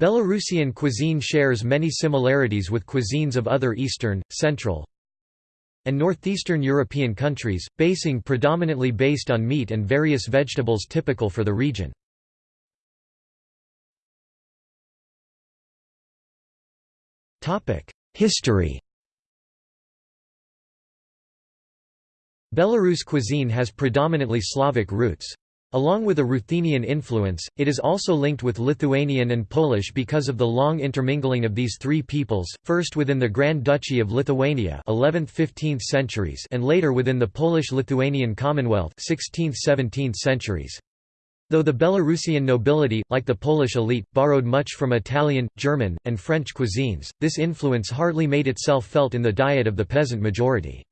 Belarusian cuisine shares many similarities with cuisines of other Eastern, Central, and Northeastern European countries, basing predominantly based on meat and various vegetables typical for the region. History Belarus cuisine has predominantly Slavic roots. Along with a Ruthenian influence, it is also linked with Lithuanian and Polish because of the long intermingling of these three peoples, first within the Grand Duchy of Lithuania 11th–15th centuries and later within the Polish-Lithuanian Commonwealth 16th–17th centuries. Though the Belarusian nobility, like the Polish elite, borrowed much from Italian, German, and French cuisines, this influence hardly made itself felt in the diet of the peasant majority.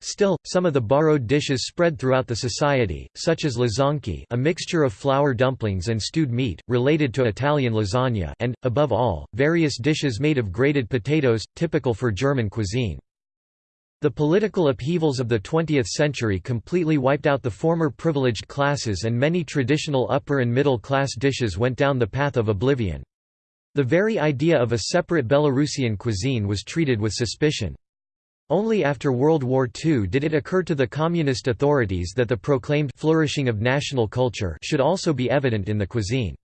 Still, some of the borrowed dishes spread throughout the society, such as lasanki a mixture of flour dumplings and stewed meat, related to Italian lasagna and, above all, various dishes made of grated potatoes, typical for German cuisine. The political upheavals of the 20th century completely wiped out the former privileged classes and many traditional upper and middle class dishes went down the path of oblivion. The very idea of a separate Belarusian cuisine was treated with suspicion. Only after World War II did it occur to the communist authorities that the proclaimed flourishing of national culture should also be evident in the cuisine.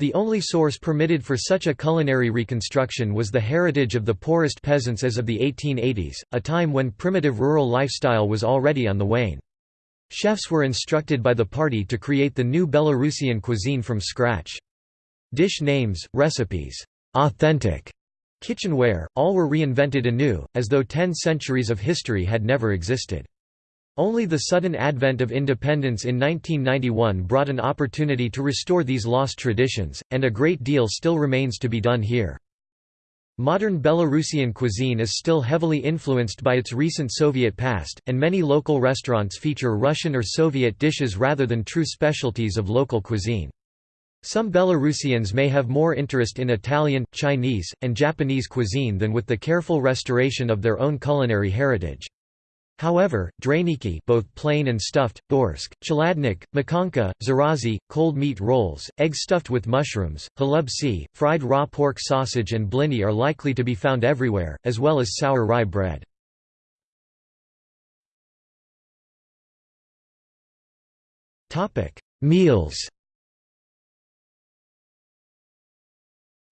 The only source permitted for such a culinary reconstruction was the heritage of the poorest peasants as of the 1880s, a time when primitive rural lifestyle was already on the wane. Chefs were instructed by the party to create the new Belarusian cuisine from scratch. Dish names, recipes, authentic, Kitchenware, all were reinvented anew, as though ten centuries of history had never existed. Only the sudden advent of independence in 1991 brought an opportunity to restore these lost traditions, and a great deal still remains to be done here. Modern Belarusian cuisine is still heavily influenced by its recent Soviet past, and many local restaurants feature Russian or Soviet dishes rather than true specialties of local cuisine. Some Belarusians may have more interest in Italian, Chinese, and Japanese cuisine than with the careful restoration of their own culinary heritage. However, draniki both plain and stuffed, borscht, chaladnik, makanka, zarazi, cold meat rolls, eggs stuffed with mushrooms, halubsi, fried raw pork sausage and blini are likely to be found everywhere, as well as sour rye bread. Meals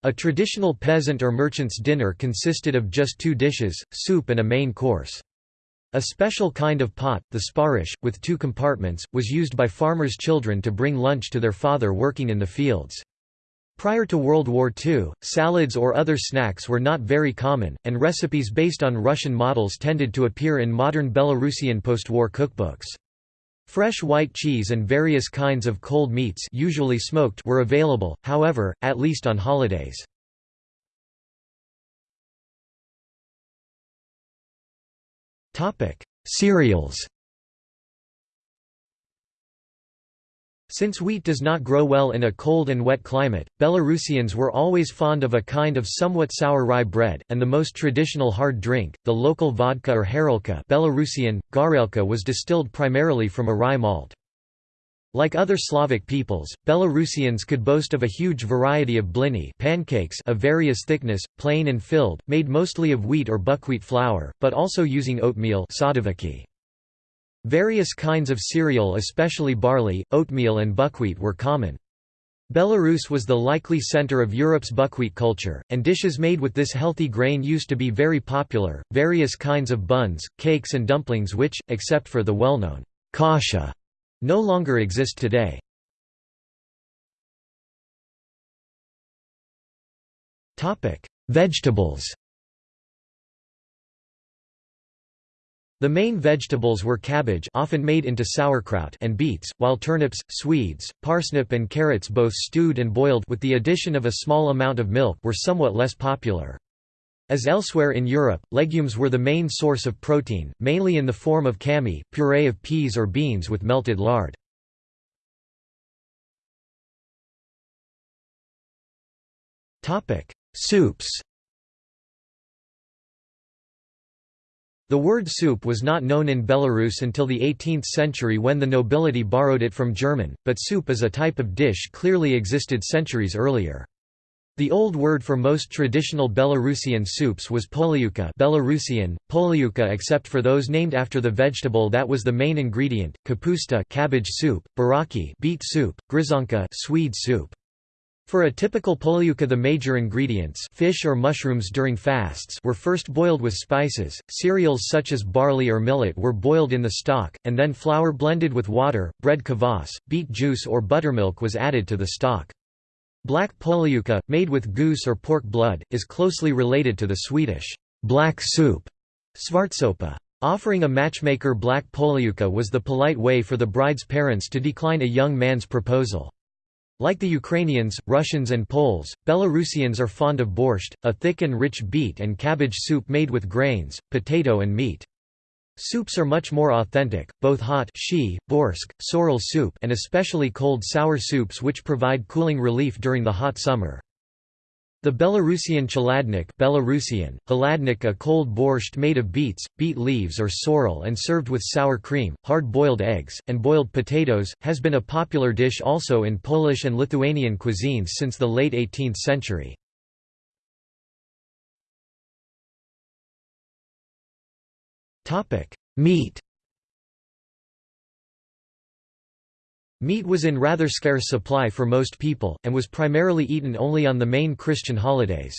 A traditional peasant or merchant's dinner consisted of just two dishes, soup and a main course. A special kind of pot, the sparish, with two compartments, was used by farmers' children to bring lunch to their father working in the fields. Prior to World War II, salads or other snacks were not very common, and recipes based on Russian models tended to appear in modern Belarusian post-war cookbooks. Fresh white cheese and various kinds of cold meats usually smoked were available, however, at least on holidays. Cereals Since wheat does not grow well in a cold and wet climate, Belarusians were always fond of a kind of somewhat sour rye bread, and the most traditional hard drink, the local vodka or harelka Belarusian, garelka was distilled primarily from a rye malt. Like other Slavic peoples, Belarusians could boast of a huge variety of blini pancakes of various thickness, plain and filled, made mostly of wheat or buckwheat flour, but also using oatmeal sadoviki. Various kinds of cereal especially barley, oatmeal and buckwheat were common. Belarus was the likely center of Europe's buckwheat culture, and dishes made with this healthy grain used to be very popular. Various kinds of buns, cakes, and dumplings, which, except for the well known kasha, no longer exist today. Vegetables The main vegetables were cabbage often made into sauerkraut and beets, while turnips, swedes, parsnip and carrots both stewed and boiled with the addition of a small amount of milk were somewhat less popular. As elsewhere in Europe, legumes were the main source of protein, mainly in the form of kami, puree of peas or beans with melted lard. Soups The word soup was not known in Belarus until the 18th century when the nobility borrowed it from German, but soup as a type of dish clearly existed centuries earlier. The old word for most traditional Belarusian soups was poliuka Belarusian, poliuka except for those named after the vegetable that was the main ingredient, kapusta cabbage soup, buraki beet soup, gryzonka swede soup. For a typical poliuka the major ingredients fish or mushrooms during fasts were first boiled with spices, cereals such as barley or millet were boiled in the stock, and then flour blended with water, bread kvass, beet juice or buttermilk was added to the stock. Black poliuka, made with goose or pork blood, is closely related to the Swedish black soup svartsoppa. Offering a matchmaker black poliuka was the polite way for the bride's parents to decline a young man's proposal. Like the Ukrainians, Russians and Poles, Belarusians are fond of borscht, a thick and rich beet and cabbage soup made with grains, potato and meat. Soups are much more authentic, both hot shi, borscht, sorrel soup and especially cold sour soups which provide cooling relief during the hot summer. The Belarusian chaladnik Belarusian, haladnik a cold borscht made of beets, beet leaves or sorrel and served with sour cream, hard-boiled eggs, and boiled potatoes, has been a popular dish also in Polish and Lithuanian cuisines since the late 18th century. Meat Meat was in rather scarce supply for most people, and was primarily eaten only on the main Christian holidays.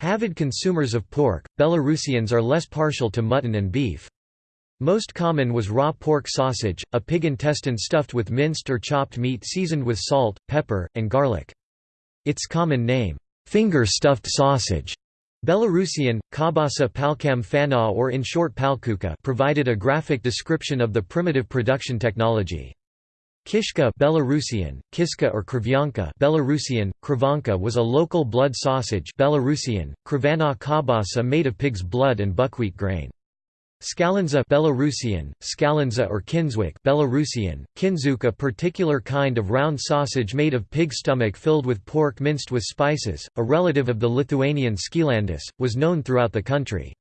Avid consumers of pork, Belarusians are less partial to mutton and beef. Most common was raw pork sausage, a pig intestine stuffed with minced or chopped meat seasoned with salt, pepper, and garlic. Its common name, finger-stuffed sausage, Belarusian, kabasa palkam fana or in short palkuka provided a graphic description of the primitive production technology. Kishka Belarusian, kiska or krivyanka Belarusian, krivanka was a local blood sausage Belarusian, krivana kabasa made of pig's blood and buckwheat grain. Skalinza Belarusian, skalinza or kinswick Belarusian, kinzuk a particular kind of round sausage made of pig stomach filled with pork minced with spices, a relative of the Lithuanian skilandis, was known throughout the country.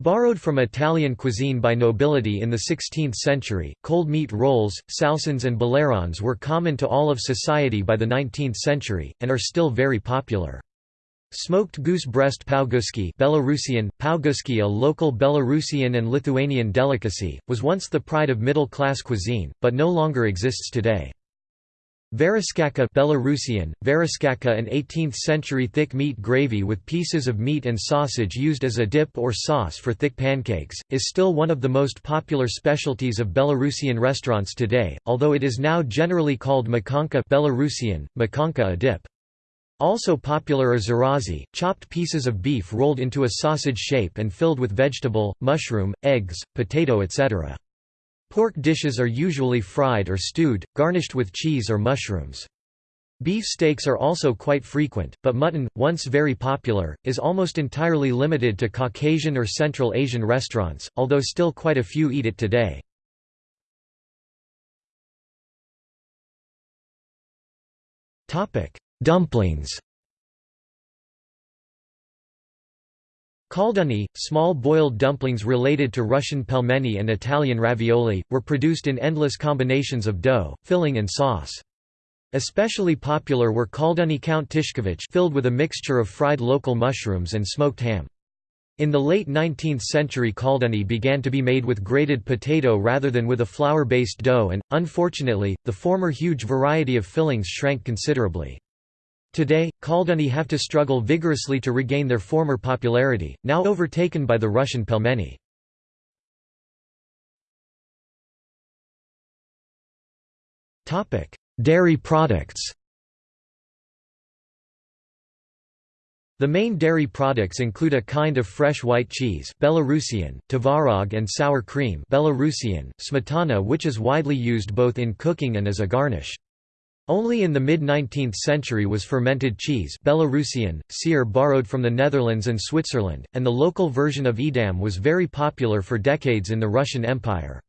Borrowed from Italian cuisine by nobility in the 16th century, cold meat rolls, salsons and bolerons were common to all of society by the 19th century, and are still very popular. Smoked goose breast pauguski Belarusian, pauguski a local Belarusian and Lithuanian delicacy, was once the pride of middle-class cuisine, but no longer exists today. Variskaka Belarusian, variskaka an 18th-century thick meat gravy with pieces of meat and sausage used as a dip or sauce for thick pancakes, is still one of the most popular specialties of Belarusian restaurants today, although it is now generally called makanka Belarusian, makanka a dip. Also popular are zarazi, chopped pieces of beef rolled into a sausage shape and filled with vegetable, mushroom, eggs, potato etc. Pork dishes are usually fried or stewed, garnished with cheese or mushrooms. Beef steaks are also quite frequent, but mutton, once very popular, is almost entirely limited to Caucasian or Central Asian restaurants, although still quite a few eat it today. Dumplings Kalduni, small boiled dumplings related to Russian pelmeni and Italian ravioli, were produced in endless combinations of dough, filling and sauce. Especially popular were kalduni Count Tishkovich filled with a mixture of fried local mushrooms and smoked ham. In the late 19th century kalduni began to be made with grated potato rather than with a flour-based dough and, unfortunately, the former huge variety of fillings shrank considerably. Today, kalduni have to struggle vigorously to regain their former popularity, now overtaken by the Russian pelmeni. Dairy products. The main dairy products include a kind of fresh white cheese Belarusian, tvarog and sour cream Belarusian, smetana which is widely used both in cooking and as a garnish. Only in the mid-19th century was fermented cheese Belarusian, syr borrowed from the Netherlands and Switzerland, and the local version of Edam was very popular for decades in the Russian Empire.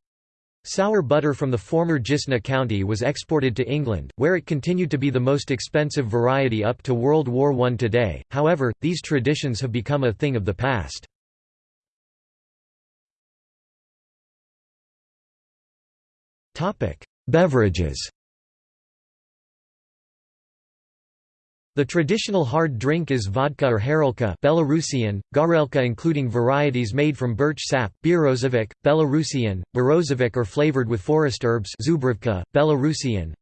Sour butter from the former Dzisna county was exported to England, where it continued to be the most expensive variety up to World War I today, however, these traditions have become a thing of the past. Beverages The traditional hard drink is vodka or harelka Belarusian, garelka including varieties made from birch sap Bierozovik, Belarusian, Berozovik or flavored with forest herbs Zubrivka, Belarusian,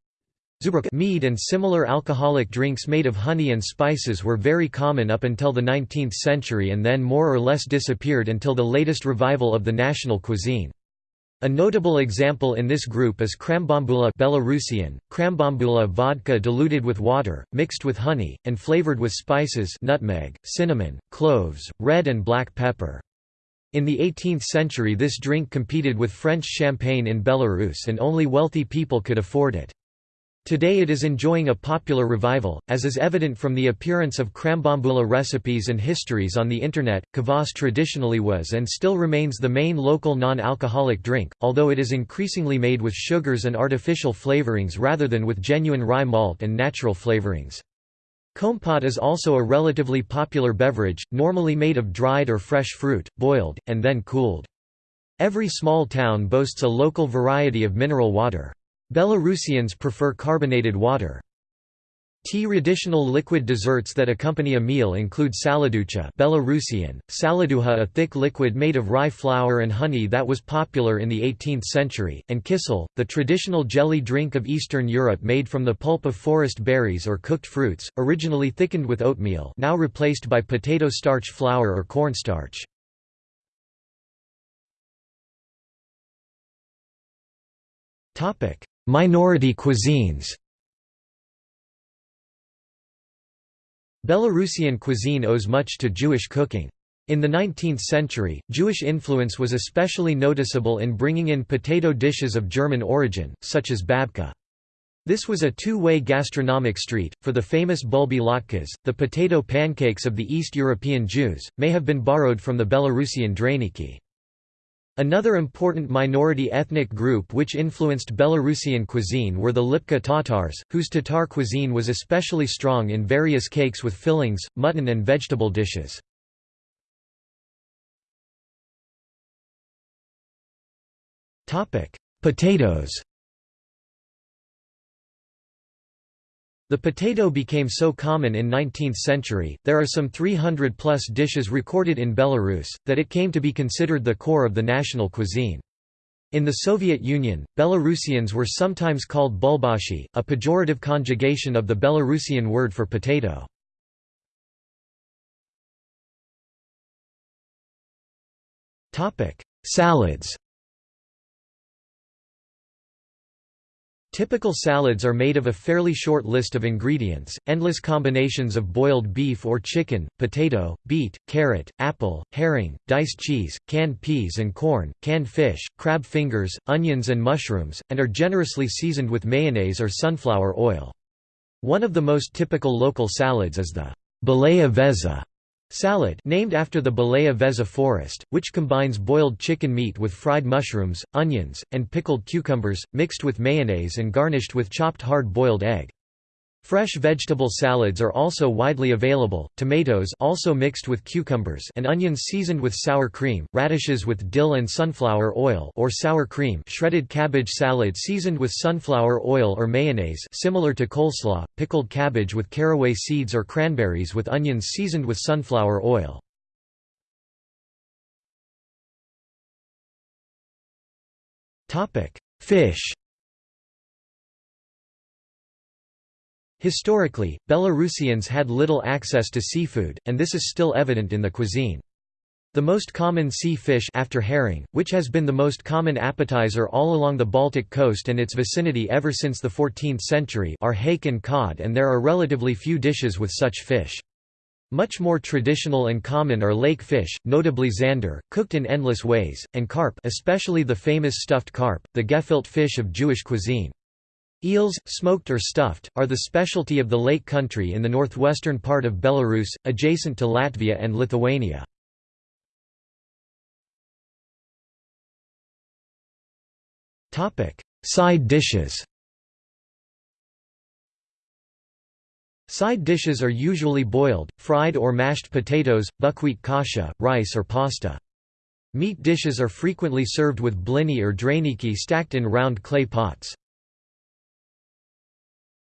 Mead and similar alcoholic drinks made of honey and spices were very common up until the 19th century and then more or less disappeared until the latest revival of the national cuisine. A notable example in this group is krambambula Belarusian, krambambula vodka diluted with water, mixed with honey, and flavored with spices nutmeg, cinnamon, cloves, red and black pepper. In the 18th century this drink competed with French champagne in Belarus and only wealthy people could afford it. Today it is enjoying a popular revival, as is evident from the appearance of krambambula recipes and histories on the Internet. Kvass traditionally was and still remains the main local non-alcoholic drink, although it is increasingly made with sugars and artificial flavorings rather than with genuine rye malt and natural flavorings. Kompot is also a relatively popular beverage, normally made of dried or fresh fruit, boiled, and then cooled. Every small town boasts a local variety of mineral water. Belarusians prefer carbonated water. Tea Traditional liquid desserts that accompany a meal include saladucha Belarusian, saladuha a thick liquid made of rye flour and honey that was popular in the 18th century, and kisel, the traditional jelly drink of Eastern Europe made from the pulp of forest berries or cooked fruits, originally thickened with oatmeal now replaced by potato starch flour or cornstarch. Minority cuisines Belarusian cuisine owes much to Jewish cooking. In the 19th century, Jewish influence was especially noticeable in bringing in potato dishes of German origin, such as babka. This was a two-way gastronomic street, for the famous bulbi latkes, the potato pancakes of the East European Jews, may have been borrowed from the Belarusian draniki. Another important minority ethnic group which influenced Belarusian cuisine were the Lipka Tatars, whose Tatar cuisine was especially strong in various cakes with fillings, mutton and vegetable dishes. Potatoes The potato became so common in 19th century, there are some 300 plus dishes recorded in Belarus, that it came to be considered the core of the national cuisine. In the Soviet Union, Belarusians were sometimes called bulbashi, a pejorative conjugation of the Belarusian word for potato. Salads Typical salads are made of a fairly short list of ingredients, endless combinations of boiled beef or chicken, potato, beet, carrot, apple, herring, diced cheese, canned peas and corn, canned fish, crab fingers, onions and mushrooms, and are generously seasoned with mayonnaise or sunflower oil. One of the most typical local salads is the balaya veza Salad named after the Balaya Veza forest, which combines boiled chicken meat with fried mushrooms, onions, and pickled cucumbers, mixed with mayonnaise and garnished with chopped hard-boiled egg. Fresh vegetable salads are also widely available, tomatoes also mixed with cucumbers and onions seasoned with sour cream, radishes with dill and sunflower oil or sour cream shredded cabbage salad seasoned with sunflower oil or mayonnaise similar to coleslaw, pickled cabbage with caraway seeds or cranberries with onions seasoned with sunflower oil. Fish Historically, Belarusians had little access to seafood, and this is still evident in the cuisine. The most common sea fish after herring, which has been the most common appetizer all along the Baltic coast and its vicinity ever since the 14th century are hake and cod and there are relatively few dishes with such fish. Much more traditional and common are lake fish, notably zander, cooked in endless ways, and carp especially the famous stuffed carp, the gefilte fish of Jewish cuisine. Eels, smoked or stuffed, are the specialty of the lake country in the northwestern part of Belarus, adjacent to Latvia and Lithuania. Side dishes Side dishes are usually boiled, fried or mashed potatoes, buckwheat kasha, rice or pasta. Meat dishes are frequently served with blini or draniki stacked in round clay pots.